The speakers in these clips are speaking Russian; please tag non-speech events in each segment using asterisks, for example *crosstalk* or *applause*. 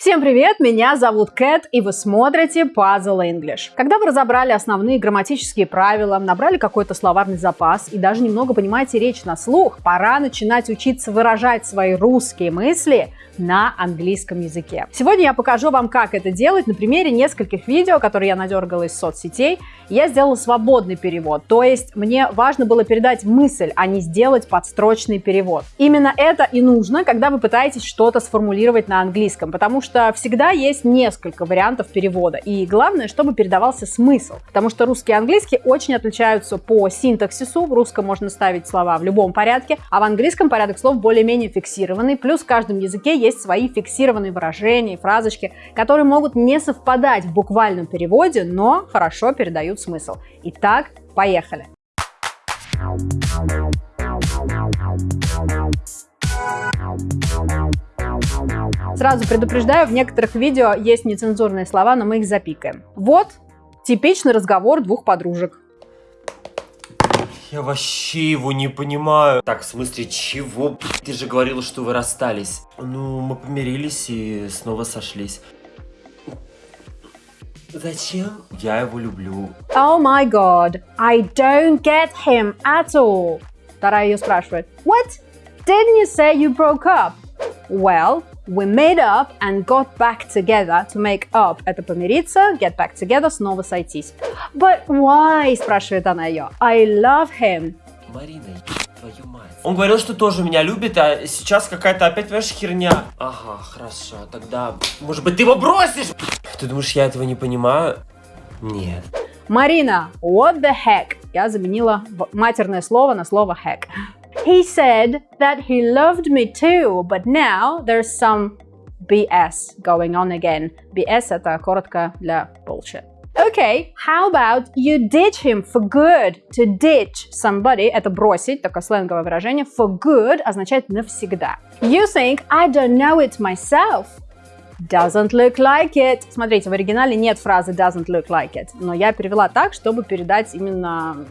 Всем привет, меня зовут Кэт, и вы смотрите Puzzle English. Когда вы разобрали основные грамматические правила, набрали какой-то словарный запас и даже немного понимаете речь на слух, пора начинать учиться выражать свои русские мысли на английском языке. Сегодня я покажу вам, как это делать на примере нескольких видео, которые я надергала из соцсетей. Я сделала свободный перевод, то есть мне важно было передать мысль, а не сделать подстрочный перевод. Именно это и нужно, когда вы пытаетесь что-то сформулировать на английском, потому что всегда есть несколько вариантов перевода, и главное, чтобы передавался смысл, потому что русский и английский очень отличаются по синтаксису, в русском можно ставить слова в любом порядке, а в английском порядок слов более-менее фиксированный, плюс в каждом языке есть свои фиксированные выражения и фразочки, которые могут не совпадать в буквальном переводе, но хорошо передают смысл. Итак, поехали! Сразу предупреждаю, в некоторых видео есть нецензурные слова, но мы их запикаем. Вот типичный разговор двух подружек. Я вообще его не понимаю. Так, в смысле, чего? Ты же говорила, что вы расстались. Ну, мы помирились и снова сошлись. Зачем? Я его люблю. Oh my god, I don't get him at all. Вторая ее спрашивает. What? Didn't you say you broke up? Well, we made up and got back together. To make up – это помириться, get back together – снова сойтись. But why? – спрашивает она ее. I love him. Марина, твою мать. Он говорил, что тоже меня любит, а сейчас какая-то опять, понимаешь, херня. Ага, хорошо, тогда, может быть, ты его бросишь? Ты думаешь, я этого не понимаю? Нет. Марина, what the heck? Я заменила матерное слово на слово heck. He said that he loved me too, but now there's some BS going on again. BS это коротко для bullshit. Okay, how about you ditch him for good? To ditch somebody – это бросить, такое сленговое выражение. For good означает навсегда. You think I don't know it myself. Doesn't look like it. Смотрите, в оригинале нет фразы doesn't look like it, но я перевела так, чтобы передать именно,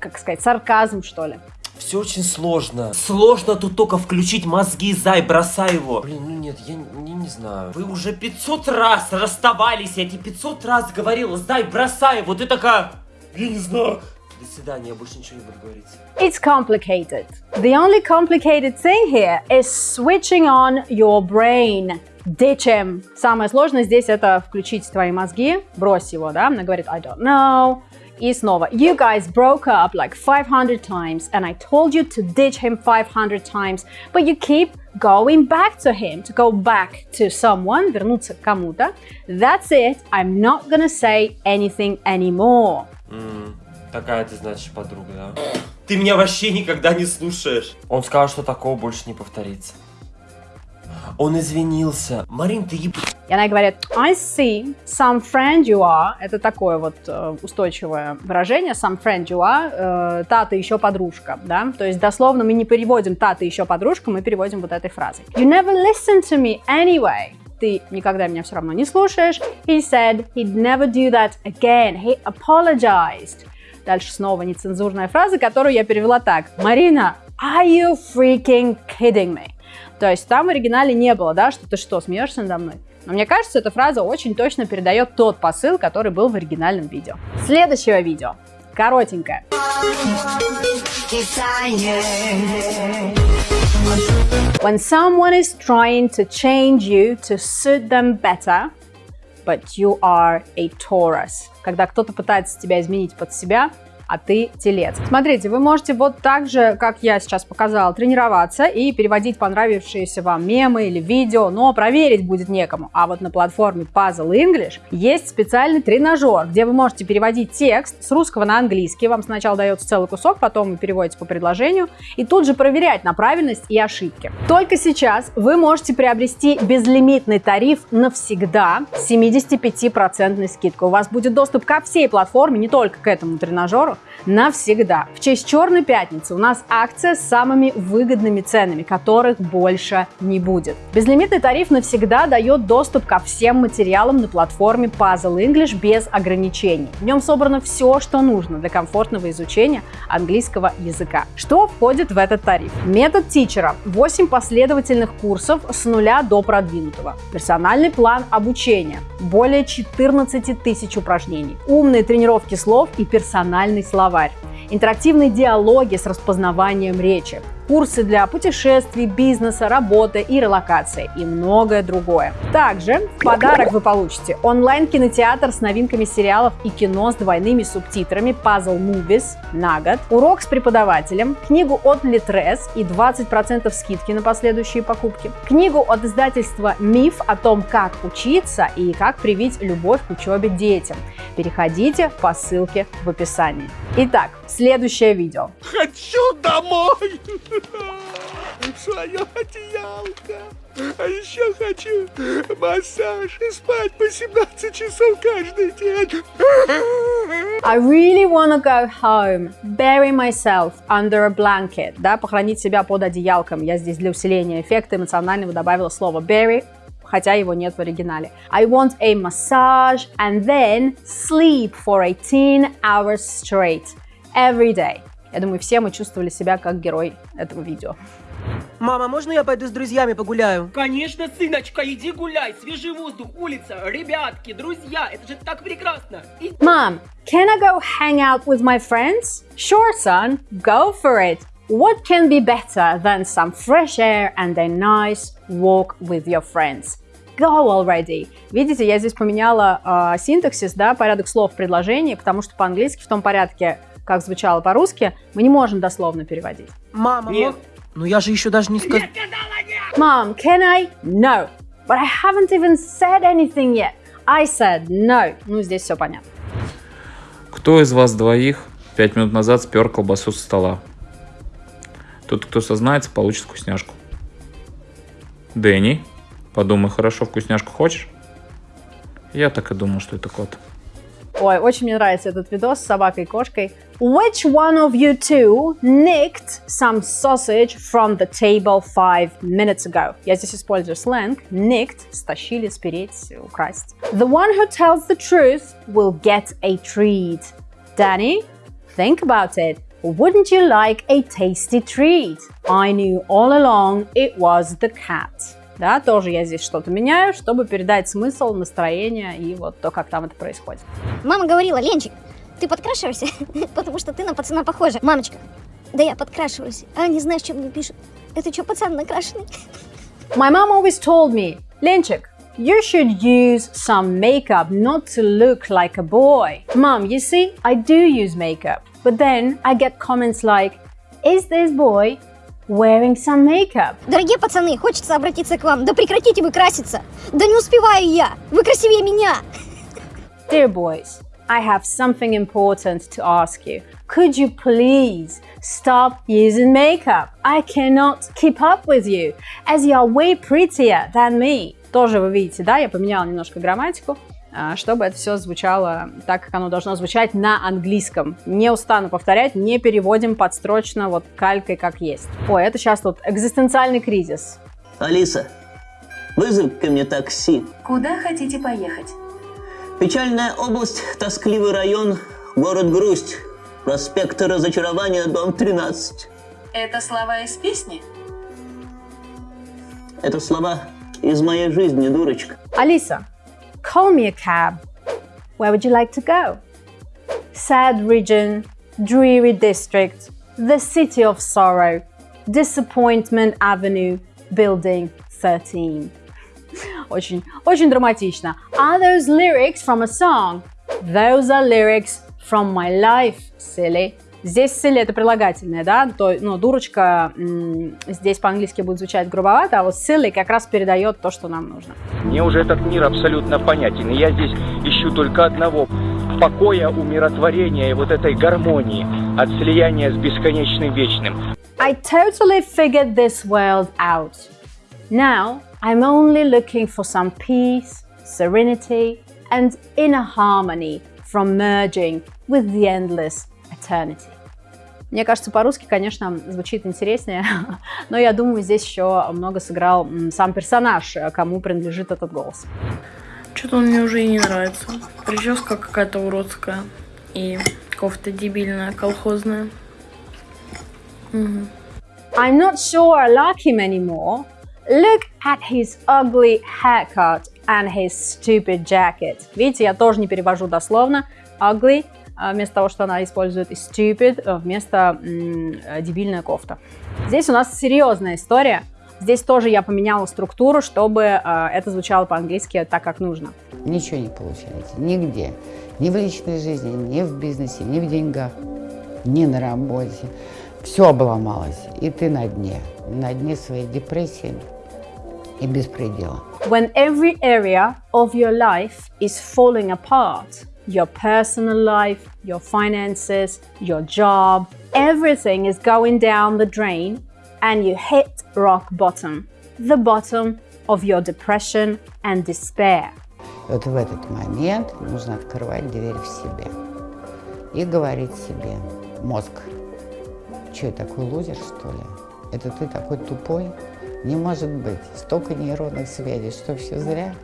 как сказать, сарказм, что ли. Все очень сложно. Сложно тут только включить мозги, зай, бросай его. Блин, ну нет, я не, не знаю. Вы уже 500 раз расставались, я тебе 500 раз говорил, зай, бросай его. Ты такая, я не знаю. До свидания, я больше ничего не буду говорить. It's complicated. The only complicated thing here is switching on your brain. Ditch him. Самое сложное здесь это включить твои мозги, брось его, да? Она говорит, I don't know. И снова, you guys broke up like 500 times and I told you to ditch him 500 times, but you keep going back to him, to go back to someone, вернуться к кому-то. That's it, I'm not gonna say anything anymore. Mm, такая ты, значит, подруга, да? Ты меня вообще никогда не слушаешь. Он сказал, что такого больше не повторится. Он извинился. Марин, ты еб... И она говорит, I see, some friend you are. Это такое вот э, устойчивое выражение, some friend you are, э, та ты еще подружка, да? То есть дословно мы не переводим та ты еще подружка, мы переводим вот этой фразой. You never listen to me anyway. Ты никогда меня все равно не слушаешь. He said he'd never do that again. He apologized. Дальше снова нецензурная фраза, которую я перевела так. Марина, are you freaking kidding me? То есть там в оригинале не было, да, что ты что, смеешься надо мной? Но мне кажется, эта фраза очень точно передает тот посыл, который был в оригинальном видео. Следующее видео. Коротенькое. When someone is trying to change you to suit them better, but you are a Taurus. Когда кто-то пытается тебя изменить под себя, а ты телец. Смотрите, вы можете вот так же, как я сейчас показала, тренироваться и переводить понравившиеся вам мемы или видео, но проверить будет некому. А вот на платформе Puzzle English есть специальный тренажер, где вы можете переводить текст с русского на английский. Вам сначала дается целый кусок, потом вы переводите по предложению и тут же проверять на правильность и ошибки. Только сейчас вы можете приобрести безлимитный тариф навсегда с 75% скидкой. У вас будет доступ ко всей платформе, не только к этому тренажеру, во-первых, навсегда. В честь Черной Пятницы у нас акция с самыми выгодными ценами, которых больше не будет. Безлимитный тариф навсегда дает доступ ко всем материалам на платформе Puzzle English без ограничений. В нем собрано все, что нужно для комфортного изучения английского языка. Что входит в этот тариф? Метод тичера. 8 последовательных курсов с нуля до продвинутого. Персональный план обучения. Более 14 тысяч упражнений. Умные тренировки слов и персональный словарь. Интерактивные диалоги с распознаванием речи, курсы для путешествий, бизнеса, работы и релокации и многое другое. Также в подарок вы получите онлайн-кинотеатр с новинками сериалов и кино с двойными субтитрами Puzzle Movies на год, урок с преподавателем, книгу от Litres и 20% скидки на последующие покупки, книгу от издательства «Миф» о том, как учиться и как привить любовь к учебе детям. Переходите по ссылке в описании. Итак, следующее видео. Хочу домой! *laughs* Свое одеялко. А еще хочу массаж и спать по 17 часов каждый день. *laughs* I really wanna go home, bury myself under a blanket. Да, похоронить себя под одеялком. Я здесь для усиления эффекта эмоционального добавила слово bury, хотя его нет в оригинале. I want a massage and then sleep for 18 hours straight every day. Я думаю, все мы чувствовали себя как герой этого видео. Мама, можно я пойду с друзьями погуляю? Конечно, сыночка, иди гуляй, свежий воздух, улица, ребятки, друзья, это же так прекрасно. И... Mom, can I go hang out with my friends? Sure, son, go for it. What can be better than some fresh air and a nice walk with your friends? Go already. Видите, я здесь поменяла э, синтаксис, да, порядок слов в предложении, потому что по-английски в том порядке, как звучало по-русски, мы не можем дословно переводить. Мама, Нет. ну я же еще даже не сказал... Mom, can I? No. But I haven't even said anything yet. I said no. Ну, здесь все понятно. Кто из вас двоих пять минут назад спер колбасу со стола? Тот, кто сознается, получит вкусняшку. Дэнни, подумай хорошо, вкусняшку хочешь? Я так и думал, что это кот. Ой, очень мне нравится этот видос с собакой и кошкой. Which one of you two nicked some sausage from the table five minutes ago? Я здесь использую сленг. Nicked – стащили, спереть, украсть. The one who tells the truth will get a treat. Danny, think about it. Wouldn't you like a tasty treat? I knew all along it was the cat. Да, тоже я здесь что-то меняю, чтобы передать смысл, настроение и вот то, как там это происходит. Мама говорила, Ленчик, ты подкрашиваешься, *laughs* потому что ты на пацана похожа. Мамочка, да я подкрашиваюсь, а не знаешь, что мне пишут. Это что, пацан накрашенный? *laughs* My mom always told me, Lenchik, you should use some makeup not to look like a boy. Mom, you see, I do use makeup, but then I get comments like, is this boy wearing some makeup? Дорогие пацаны, хочется обратиться к вам. Да прекратите вы краситься. Да не успеваю я. Вы красивее меня. Dear boys, I have something important to ask you. Could you please stop using makeup? I cannot keep up with you, as you are way prettier than me. Тоже вы видите, да, я поменяла немножко грамматику, а, чтобы это все звучало так, как оно должно звучать на английском. Не устану повторять, не переводим подстрочно вот калькой как есть. Ой, это сейчас тут экзистенциальный кризис. Алиса, вызови ко мне такси. Куда хотите поехать? Печальная область, тоскливый район, город Грусть. Проспект Разочарования, дом 13. Это слова из песни? Это слова из моей жизни, дурочка. Alisa, call me a cab. Where would you like to go? Sad region, dreary district, the city of sorrow, disappointment avenue, building 13. *laughs* Очень, очень драматично. Are those lyrics from a song? Those are lyrics from my life, silly. Здесь silly это прилагательное, да, то, ну, дурочка здесь по-английски будет звучать грубовато, а вот silly как раз передает то, что нам нужно. Мне уже этот мир абсолютно понятен, и я здесь ищу только одного – покоя, умиротворения и вот этой гармонии от слияния с бесконечным вечным. I totally figured this world out. Now I'm only looking for some peace, serenity, and inner harmony from merging with the endless eternity. Мне кажется, по-русски, конечно, звучит интереснее, *laughs* но я думаю, здесь еще много сыграл сам персонаж, кому принадлежит этот голос. Что-то он мне уже и не нравится. Прическа какая-то уродская. И кофта дебильная, колхозная. Угу. I'm not sure I like him anymore. Look at his ugly haircut and his stupid jacket. Видите, я тоже не перевожу дословно. Ugly вместо того, что она использует stupid вместо дебильная кофта. Здесь у нас серьезная история. Здесь тоже я поменяла структуру, чтобы э, это звучало по-английски так, как нужно. Ничего не получается. Нигде. Ни в личной жизни, ни в бизнесе, ни в деньгах, ни на работе. Все обломалось. И ты на дне. На дне своей депрессии и беспредела. When every area of your life is falling apart, your personal life, your finances, your job, everything is going down the drain and you hit rock bottom, the bottom of your depression and despair. Вот в этот момент нужно открывать дверь в себе и говорить себе, мозг, что я такой лузер, что ли? Это ты такой тупой? Не может быть. Столько нейронных связей, что все зря.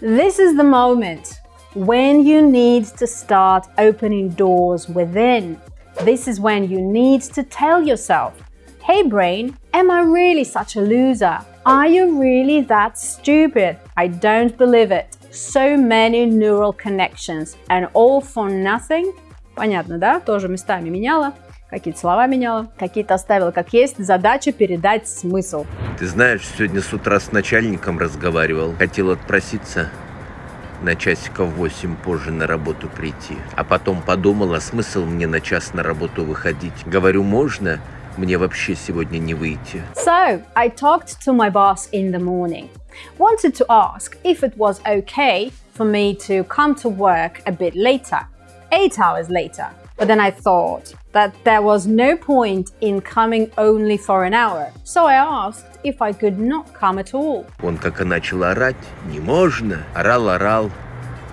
This is the moment when you need to start opening doors within. This is when you need to tell yourself, Hey brain, am I really such a loser? Are you really that stupid? I don't believe it. So many neural connections and all for nothing? Понятно, да? Тоже местами меняла. Какие-то слова меняла, какие-то оставила как есть. Задача передать смысл. Ты знаешь, сегодня с утра с начальником разговаривал. Хотел отпроситься На часиков 8 позже на работу прийти. А потом подумал, а смысл мне на час на работу выходить. Говорю, можно? Мне вообще сегодня не выйти. So, I talked to my boss in the morning. Wanted to ask if it was okay for me to come to work a bit later. Eight hours later. But then I thought that there was no point in coming only for an hour. So I asked if I could not come at all. Он как и начал орать, не можно. Орал, орал,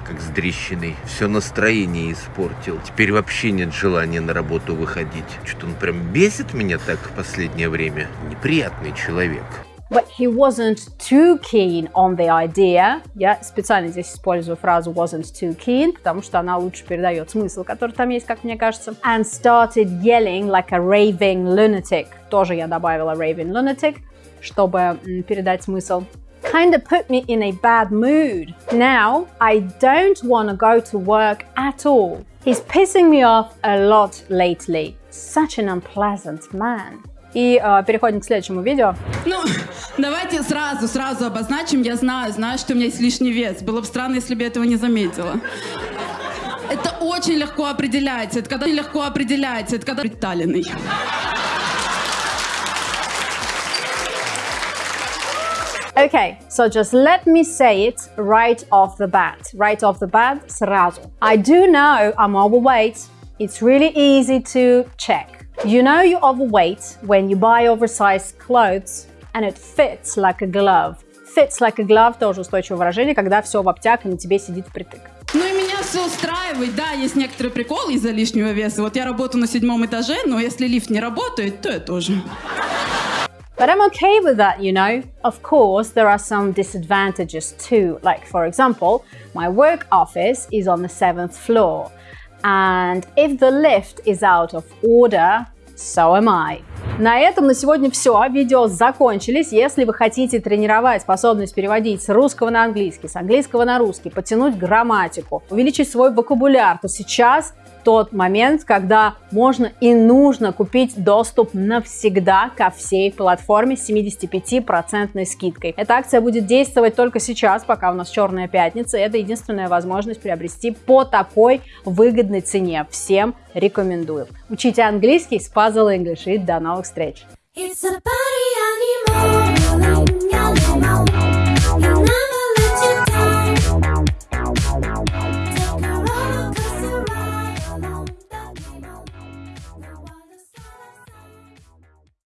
как с дрещиной. Все настроение испортил. Теперь вообще нет желания на работу выходить. Что-то он прям бесит меня так в последнее время. Неприятный человек. But he wasn't too keen on the idea. Я специально здесь использую фразу wasn't too keen, потому что она лучше передает смысл, который там есть, как мне кажется. And started yelling like a raving lunatic. Тоже я добавила raving lunatic, чтобы передать смысл. kind of put me in a bad mood. Now, I don't want to go to work at all. He's pissing me off a lot lately. Such an unpleasant man. И э, переходим к следующему видео. Ну, *coughs* давайте сразу, сразу обозначим. Я знаю, знаю, что у меня есть лишний вес. Было бы странно, если бы я этого не заметила. Это очень легко определяется. Это когда легко определяется. Это когда приталенный. Okay, so just let me say it right off the bat. Right off the bat, сразу. I do know I'm overweight. It's really easy to check. You know you're overweight when you buy oversized clothes and it fits like a glove. Fits like a glove тоже устойчивое выражение, когда все в обтяг и на тебе сидит впритык. Ну и меня все устраивает. Да, есть некоторые приколы из-за лишнего веса. Вот я работаю на седьмом этаже, но если лифт не работает, то я тоже. But I'm okay with that, you know. Of course, there are some disadvantages too. Like, for example, my work office is on the seventh floor. And if the lift is out of order, so am I. На этом на сегодня все. Видео закончились. Если вы хотите тренировать способность переводить с русского на английский, с английского на русский, потянуть грамматику, увеличить свой вокабуляр, то сейчас тот момент, когда можно и нужно купить доступ навсегда ко всей платформе с 75% скидкой. Эта акция будет действовать только сейчас, пока у нас черная пятница. Это единственная возможность приобрести по такой выгодной цене. Всем рекомендую. Учите английский с Puzzle English и до новых встреч! It's a party.